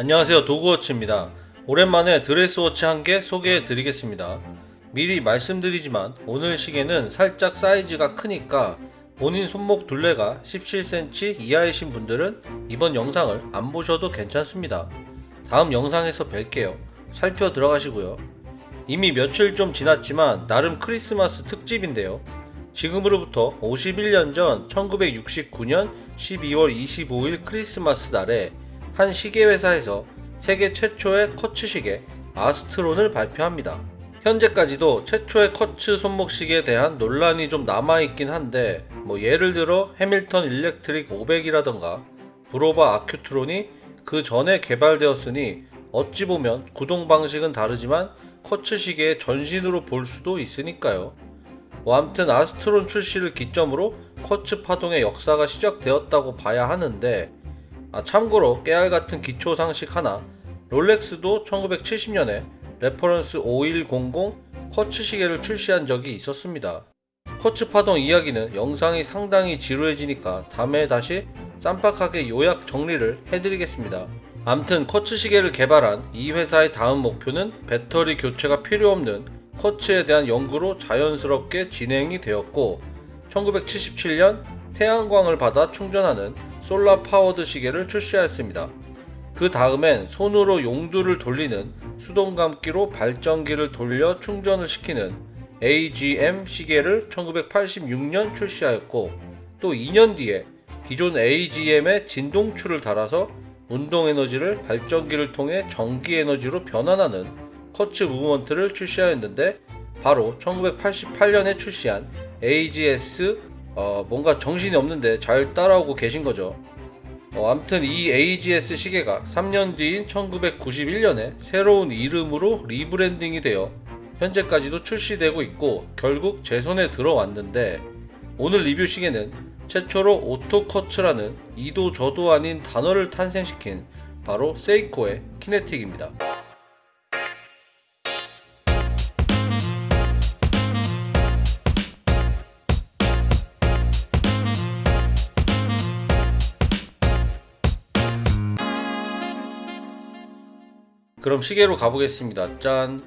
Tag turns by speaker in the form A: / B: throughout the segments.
A: 안녕하세요 도그워치입니다. 오랜만에 드레스워치 한 개 소개해 드리겠습니다. 미리 말씀드리지만 오늘 시계는 살짝 사이즈가 크니까 본인 손목 둘레가 17cm 이하이신 분들은 이번 영상을 안 보셔도 괜찮습니다. 다음 영상에서 뵐게요. 살펴 들어가시고요. 이미 며칠 좀 지났지만 나름 크리스마스 특집인데요. 지금으로부터 51년 전 1969년 12월 25일 크리스마스 날에 한 시계 회사에서 세계 최초의 쿼츠 시계 아스트론을 발표합니다. 현재까지도 최초의 쿼츠 손목 시계에 대한 논란이 좀 남아있긴 한데 뭐 예를 들어 해밀턴 일렉트릭 500이라던가 부로바 아큐트론이 그 전에 개발되었으니 어찌 보면 구동 방식은 다르지만 쿼츠 시계의 전신으로 볼 수도 있으니까요. 뭐 암튼 아스트론 출시를 기점으로 쿼츠 파동의 역사가 시작되었다고 봐야 하는데 아 참고로 깨알 같은 기초 상식 하나 롤렉스도 1970년에 reference 5100 쿼츠 시계를 출시한 적이 있었습니다. 쿼츠 파동 이야기는 영상이 상당히 지루해지니까 다음에 다시 쌈박하게 요약 정리를 해드리겠습니다. 암튼 쿼츠 시계를 개발한 이 회사의 다음 목표는 배터리 교체가 필요 없는 쿼츠에 대한 연구로 자연스럽게 진행이 되었고 1977년 태양광을 받아 충전하는 solar powered 시계를 출시하였습니다. 그 다음엔 손으로 용두를 돌리는 수동 감기로 발전기를 돌려 충전을 시키는 AGM 시계를 1986년 출시하였고 또 2년 뒤에 기존 AGM에 진동추를 달아서 운동 에너지를 발전기를 통해 전기 에너지로 변환하는 quartz movement를 출시하였는데 바로 1988년에 출시한 AGS 어, 뭔가 정신이 없는데 잘 따라오고 계신 거죠. 어, 암튼 이 AGS 시계가 3년 뒤인 1991년에 새로운 이름으로 rebranding이 되어 현재까지도 출시되고 있고 결국 제 손에 들어왔는데 오늘 리뷰 시계는 최초로 auto quartz라는 이도 저도 아닌 단어를 탄생시킨 바로 세이코의 키네틱입니다. 그럼 시계로 가보겠습니다. 짠.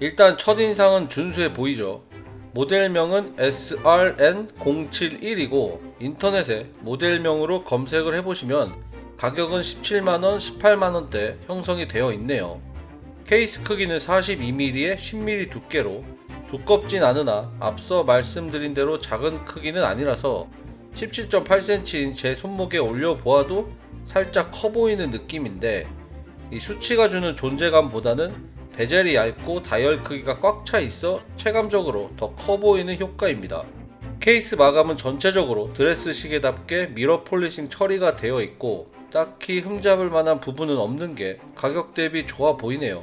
A: 일단 첫인상은 준수해 보이죠. 모델명은 SRN071이고 인터넷에 모델명으로 검색을 해보시면 가격은 17만원, 18만원대 형성이 되어 있네요. 케이스 크기는 42mm에 10mm 두께로 두껍진 않으나 앞서 말씀드린 대로 작은 크기는 아니라서 17.8cm인 제 손목에 올려보아도 살짝 커 보이는 느낌인데 이 수치가 주는 존재감보다는 베젤이 얇고 다이얼 크기가 꽉 차 있어 체감적으로 더 커 보이는 효과입니다. 케이스 마감은 전체적으로 드레스 시계답게 mirror polishing 처리가 되어 있고 딱히 흠잡을 만한 부분은 없는 게 가격 대비 좋아 보이네요.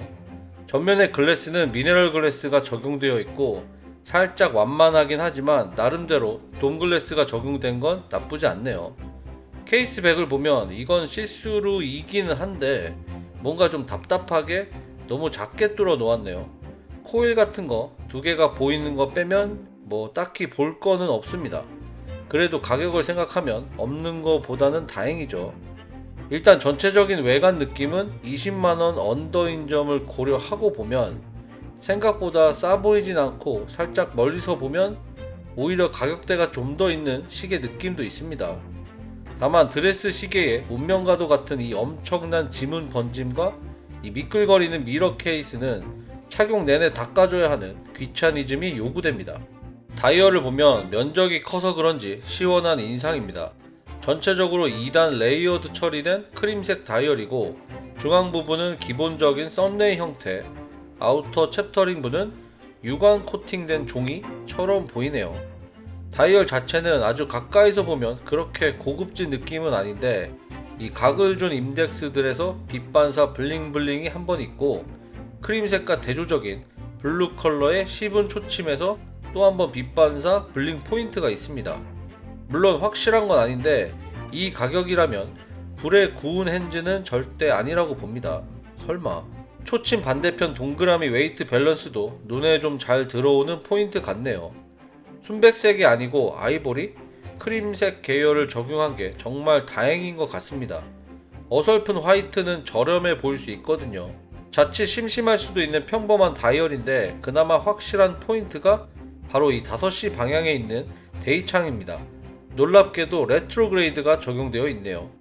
A: 전면의 glass는 mineral glass가 적용되어 있고 살짝 완만하긴 하지만 나름대로 dome glass가 적용된 건 나쁘지 않네요. case back을 보면 이건 시스루 이기는 한데 뭔가 좀 답답하게 너무 작게 뚫어 놓았네요. 코일 같은 거 두 개가 보이는 거 빼면 뭐 딱히 볼 거는 없습니다. 그래도 가격을 생각하면 없는 거보다는 다행이죠. 일단 전체적인 외관 느낌은 20만원 under인 점을 고려하고 보면 생각보다 싸 보이진 않고 살짝 멀리서 보면 오히려 가격대가 좀 더 있는 시계 느낌도 있습니다. 다만 드레스 시계의 운명과도 같은 이 엄청난 지문 번짐과 이 미끌거리는 mirror case는 착용 내내 닦아줘야 하는 귀차니즘이 요구됩니다. 다이얼을 보면 면적이 커서 그런지 시원한 인상입니다. 전체적으로 2단 layered 처리된 크림색 다이얼이고 중앙 부분은 기본적인 sunray 형태, outer chapter ring 부는 유광 코팅된 종이처럼 보이네요. 다이얼 자체는 아주 가까이서 보면 그렇게 고급진 느낌은 아닌데 이 각을 준 인덱스들에서 빛 반사 bling bling이 한 번 있고 크림색과 대조적인 블루 컬러의 씹은 초침에서 또 한 번 빛 반사 bling 포인트가 있습니다. 물론 확실한 건 아닌데 이 가격이라면 불에 구운 hands는 절대 아니라고 봅니다. 설마. 초침 반대편 동그라미 weight balance도 눈에 좀 잘 들어오는 포인트 같네요. 순백색이 아니고 아이보리, 크림색 계열을 적용한 게 정말 다행인 것 같습니다. 어설픈 화이트는 저렴해 보일 수 있거든요. 자칫 심심할 수도 있는 평범한 다이얼인데 그나마 확실한 포인트가 바로 이 5시 방향에 있는 day창입니다. 놀랍게도 retrograde가 적용되어 있네요.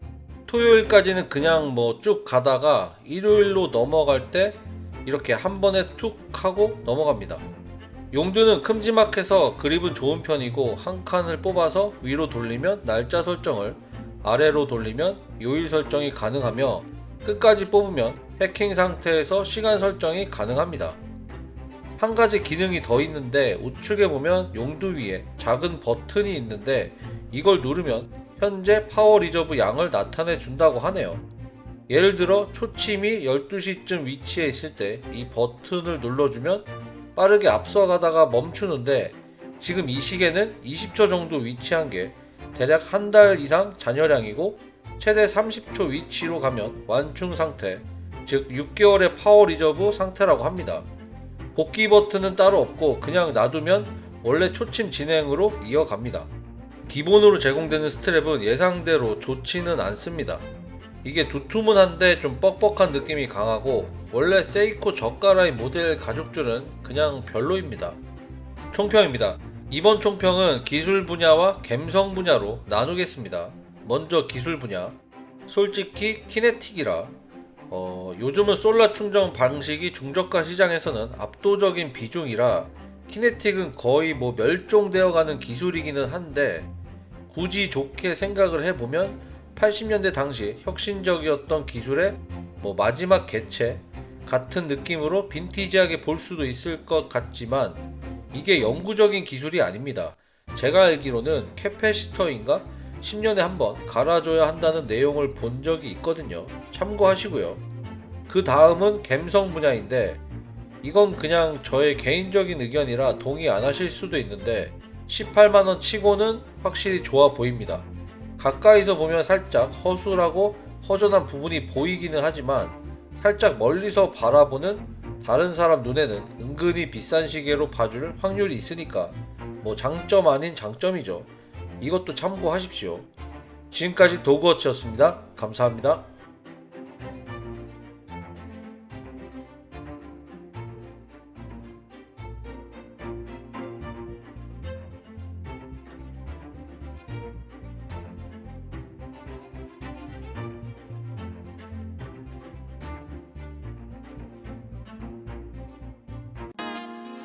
A: 토요일까지는 그냥 뭐 쭉 가다가 일요일로 넘어갈 때 이렇게 한 번에 툭 하고 넘어갑니다. 용두는 큼지막해서 그립은 좋은 편이고 한 칸을 뽑아서 위로 돌리면 날짜 설정을 아래로 돌리면 요일 설정이 가능하며 끝까지 뽑으면 해킹 상태에서 시간 설정이 가능합니다. 한 가지 기능이 더 있는데 우측에 보면 용두 위에 작은 버튼이 있는데 이걸 누르면 현재 power reserve 양을 나타내 준다고 하네요. 예를 들어 초침이 12시쯤 위치해 있을 때 이 버튼을 눌러주면 빠르게 앞서가다가 멈추는데 지금 이 시계는 20초 정도 위치한 게 대략 한 달 이상 잔여량이고 최대 30초 위치로 가면 완충 상태, 즉 6개월의 power reserve 상태라고 합니다. 복귀 버튼은 따로 없고 그냥 놔두면 원래 초침 진행으로 이어갑니다. 기본으로 제공되는 스트랩은 예상대로 좋지는 않습니다. 이게 두툼은한데 좀 뻑뻑한 느낌이 강하고 원래 세이코 저가라인 모델 가죽줄은 그냥 별로입니다. 총평입니다. 이번 총평은 기술 분야와 감성 분야로 나누겠습니다. 먼저 기술 분야. 솔직히 키네틱이라 어, 요즘은 솔라 충전 방식이 중저가 시장에서는 압도적인 비중이라 키네틱은 거의 뭐 멸종되어 가는 기술이기는 한데 굳이 좋게 생각을 해보면 80년대 당시 혁신적이었던 기술의 뭐 마지막 개체 같은 느낌으로 빈티지하게 볼 수도 있을 것 같지만 이게 영구적인 기술이 아닙니다. 제가 알기로는 캐패시터인가 10년에 한 번 갈아줘야 한다는 내용을 본 적이 있거든요. 참고하시고요. 그 다음은 감성 분야인데 이건 그냥 저의 개인적인 의견이라 동의 안 하실 수도 있는데 18만원 치고는 확실히 좋아 보입니다. 가까이서 보면 살짝 허술하고 허전한 부분이 보이기는 하지만 살짝 멀리서 바라보는 다른 사람 눈에는 은근히 비싼 시계로 봐줄 확률이 있으니까 뭐 장점 아닌 장점이죠. 이것도 참고하십시오. 지금까지 도그워치였습니다. 감사합니다.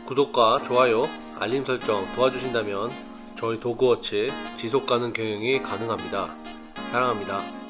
A: 구독과 좋아요, 알림 설정 도와주신다면 저희 도그워치 지속가능 경영이 가능합니다. 사랑합니다.